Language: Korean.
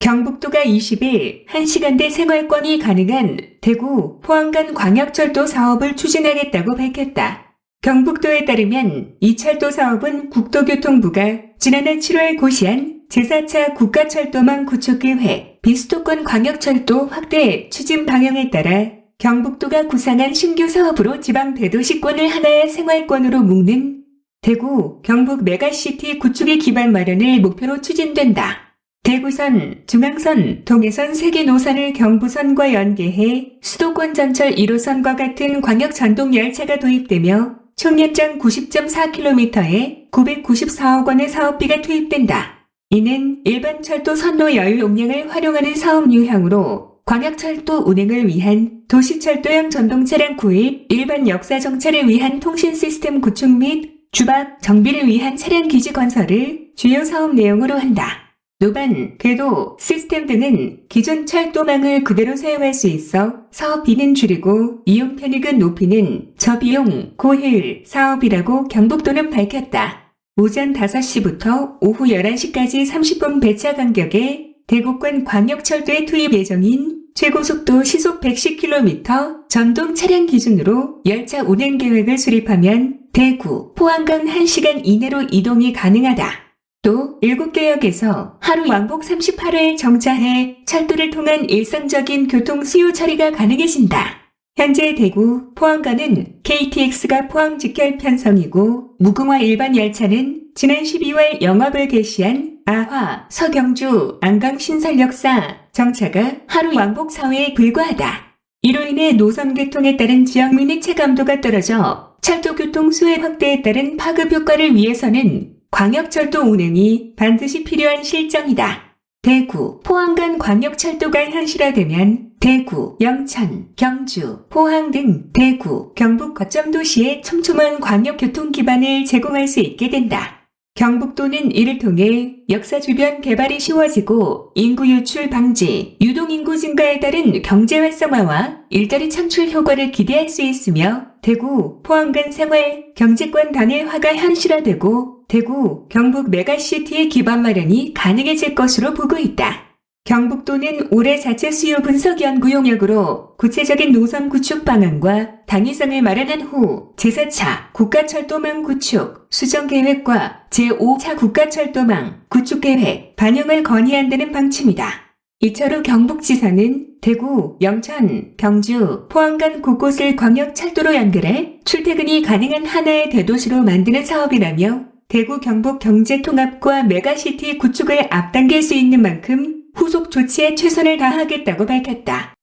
경북도가 20일 1시간대 생활권이 가능한 대구 포항 간 광역철도 사업을 추진하겠다고 밝혔다. 경북도에 따르면 이 철도 사업은 국토교통부가 지난해 7월 고시한 제4차 국가철도망 구축 계획 비수도권 광역철도 확대 추진 방향에 따라 경북도가 구상한 신규 사업으로 지방 대도시권을 하나의 생활권으로 묶는 대구, 경북 메가시티 구축의 기반 마련을 목표로 추진된다. 대구선, 중앙선, 동해선 세개 노선을 경부선과 연계해 수도권 전철 1호선과 같은 광역 전동 열차가 도입되며 총 연장 90.4km에 994억 원의 사업비가 투입된다. 이는 일반 철도 선로 여유 용량을 활용하는 사업 유형으로 광역철도 운행을 위한 도시철도형 전동차량 구입, 일반 역사 정차를 위한 통신 시스템 구축 및 주박 정비를 위한 차량 기지 건설을 주요 사업 내용으로 한다. 노반, 궤도, 시스템 등은 기존 철도망을 그대로 사용할 수 있어 사업비는 줄이고 이용 편익은 높이는 저비용, 고효율 사업이라고 경북도는 밝혔다. 오전 5시부터 오후 11시까지 30분 배차 간격에 대구권 광역철도에 투입 예정인 최고속도 시속 110km 전동 차량 기준으로 열차 운행 계획을 수립하면 대구, 포항 간 1시간 이내로 이동이 가능하다. 또 7개역에서 하루 왕복 38회 정차해 철도를 통한 일상적인 교통 수요 처리가 가능해진다. 현재 대구, 포항간은 KTX가 포항 직결 편성이고 무궁화 일반 열차는 지난 12월 영업을 개시한 아화, 서경주, 안강 신설역사 정차가 하루 왕복 4회에 불과하다. 이로 인해 노선 교통에 따른 지역민의 체감도가 떨어져 철도 교통 수혜 확대에 따른 파급 효과를 위해서는 광역철도 운행이 반드시 필요한 실정이다. 대구, 포항 간 광역철도가 현실화되면 대구, 영천, 경주, 포항 등 대구, 경북 거점 도시의 촘촘한 광역교통 기반을 제공할 수 있게 된다. 경북도는 이를 통해 역사 주변 개발이 쉬워지고 인구 유출 방지, 유동인구 증가에 따른 경제 활성화와 일자리 창출 효과를 기대할 수 있으며 대구, 포항 간 생활, 경제권 단일화가 현실화되고 대구, 경북 메가시티의 기반 마련이 가능해질 것으로 보고 있다. 경북도는 올해 자체 수요 분석 연구 용역으로 구체적인 노선 구축 방안과 당위성을 마련한 후 제4차 국가철도망 구축 수정 계획과 제5차 국가철도망 구축 계획 반영을 건의한다는 방침이다. 이철우 경북지사는 대구, 영천, 경주, 포항 간 곳곳을 광역철도로 연결해 출퇴근이 가능한 하나의 대도시로 만드는 사업이라며 대구 경북 경제통합과 메가시티 구축을 앞당길 수 있는 만큼 후속 조치에 최선을 다하겠다고 밝혔다.